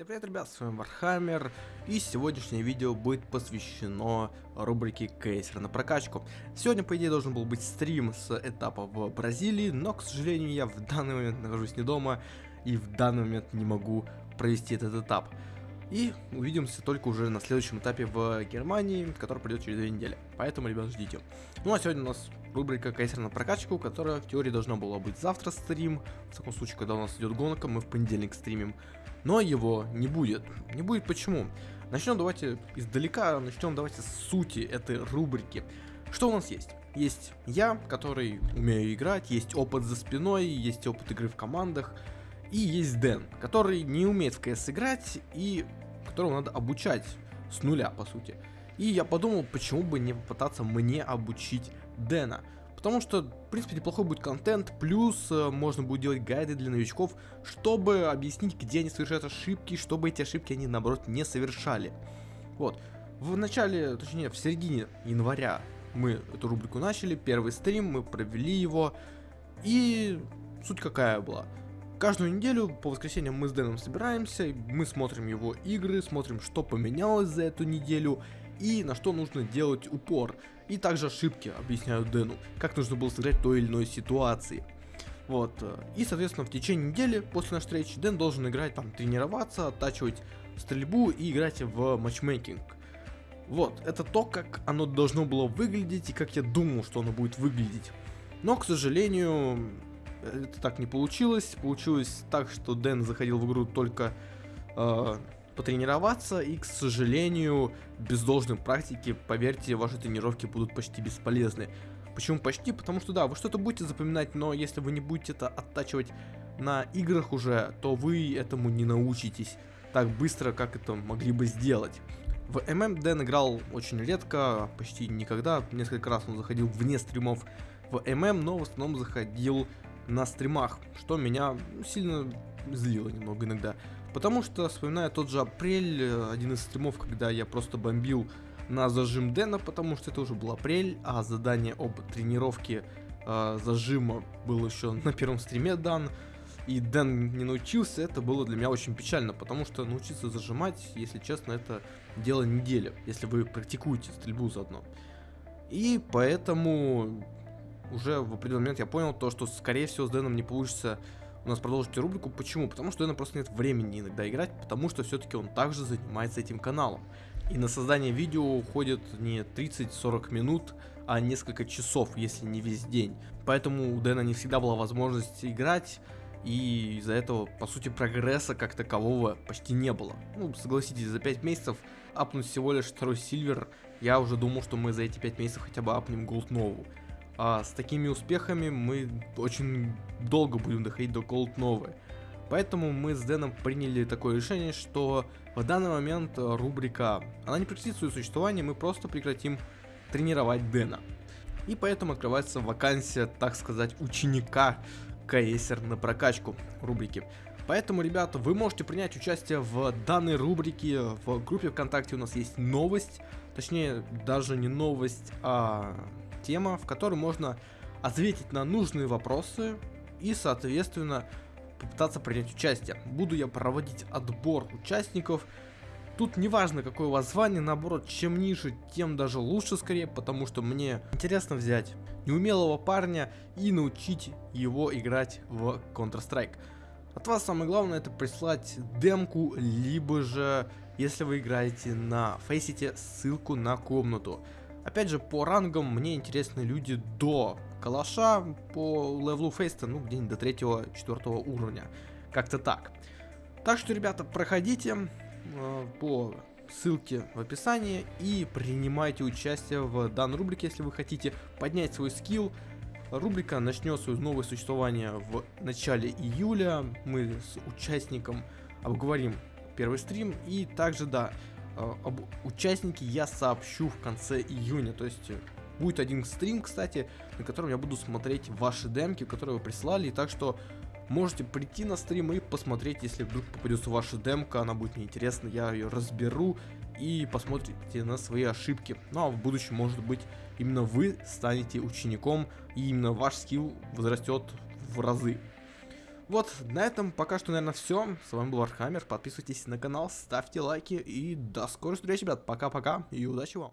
Всем привет, ребят, с вами Warhammer, и сегодняшнее видео будет посвящено рубрике КСер на прокачку. Сегодня, по идее, должен был быть стрим с этапа в Бразилии, но, к сожалению, я в данный момент нахожусь не дома, и в данный момент не могу провести этот этап. И увидимся только уже на следующем этапе в Германии, который придет через две недели. Поэтому, ребят, ждите. Ну а сегодня у нас рубрика КСер на прокачку, которая в теории должна была быть завтра стрим. В таком случае, когда у нас идет гонка, мы в понедельник стримим но его не будет. Не будет почему? Начнем давайте издалека, начнем давайте с сути этой рубрики. Что у нас есть? Есть я, который умею играть, есть опыт за спиной, есть опыт игры в командах, и есть Дэн, который не умеет в КС играть и которого надо обучать с нуля, по сути. И я подумал, почему бы не попытаться мне обучить Дэна. Потому что, в принципе, неплохой будет контент, плюс э, можно будет делать гайды для новичков, чтобы объяснить, где они совершают ошибки, чтобы эти ошибки они, наоборот, не совершали. Вот. В начале, точнее, в середине января мы эту рубрику начали, первый стрим, мы провели его, и суть какая была. Каждую неделю по воскресеньям мы с Дэном собираемся, мы смотрим его игры, смотрим, что поменялось за эту неделю, и на что нужно делать упор. И также ошибки объясняю Дэну, как нужно было сыграть в той или иной ситуации. Вот. Э, и, соответственно, в течение недели после нашей встречи Дэн должен играть, там, тренироваться, оттачивать стрельбу и играть в матчмейкинг. Вот, это то, как оно должно было выглядеть и как я думал, что оно будет выглядеть. Но, к сожалению, это так не получилось. Получилось так, что Дэн заходил в игру только э, потренироваться, и, к сожалению, без должной практики, поверьте, ваши тренировки будут почти бесполезны. Почему почти? Потому что да, вы что-то будете запоминать, но если вы не будете это оттачивать на играх уже, то вы этому не научитесь так быстро, как это могли бы сделать. В ММ Дэн играл очень редко, почти никогда, несколько раз он заходил вне стримов в ММ, но в основном заходил на стримах, что меня сильно злило немного иногда. Потому что, вспоминая тот же апрель, э, один из стримов, когда я просто бомбил на зажим Дэна, потому что это уже был апрель, а задание об тренировке э, зажима было еще на первом стриме дан, и Дэн не научился, это было для меня очень печально, потому что научиться зажимать, если честно, это дело недели, если вы практикуете стрельбу заодно. И поэтому уже в определенный момент я понял то, что скорее всего с Дэном не получится у нас продолжить рубрику. Почему? Потому что у Дэна просто нет времени иногда играть, потому что все-таки он также занимается этим каналом. И на создание видео уходит не 30-40 минут, а несколько часов, если не весь день. Поэтому у Дэна не всегда была возможность играть, и из-за этого, по сути, прогресса как такового почти не было. Ну, согласитесь, за 5 месяцев апнуть всего лишь второй сильвер, я уже думал, что мы за эти 5 месяцев хотя бы апнем голд новую. А с такими успехами мы очень долго будем доходить до Gold новой. Поэтому мы с Дэном приняли такое решение, что в данный момент рубрика, она не прекратит свое существование, мы просто прекратим тренировать Дэна. И поэтому открывается вакансия, так сказать, ученика КСР на прокачку рубрики. Поэтому, ребята, вы можете принять участие в данной рубрике. В группе ВКонтакте у нас есть новость. Точнее, даже не новость, а тема, в которой можно ответить на нужные вопросы и, соответственно, попытаться принять участие. Буду я проводить отбор участников. Тут не важно, какое у вас звание, наоборот, чем ниже, тем даже лучше скорее, потому что мне интересно взять неумелого парня и научить его играть в Counter-Strike. От вас самое главное это прислать демку, либо же, если вы играете на Faceit е, ссылку на комнату. Опять же, по рангам мне интересны люди до калаша, по левелу Faceit а, ну, где-нибудь до 3-4 уровня. Как-то так. Так что, ребята, проходите э, по ссылке в описании и принимайте участие в данной рубрике, если вы хотите поднять свой скилл. Рубрика начнет свое новое существование в начале июля. Мы с участником обговорим первый стрим и также, да, об участнике я сообщу в конце июня. То есть э, будет один стрим, кстати, на котором я буду смотреть ваши демки, которые вы прислали. Так что можете прийти на стрим и посмотреть, если вдруг попадется ваша демка, она будет мне интересна, я ее разберу и посмотрите на свои ошибки. Ну а в будущем, может быть, именно вы станете учеником, и именно ваш скилл возрастет в разы. Вот, на этом пока что, наверное, все. С вами был Warhammer. Подписывайтесь на канал, ставьте лайки и до скорой встречи, ребят. Пока-пока и удачи вам.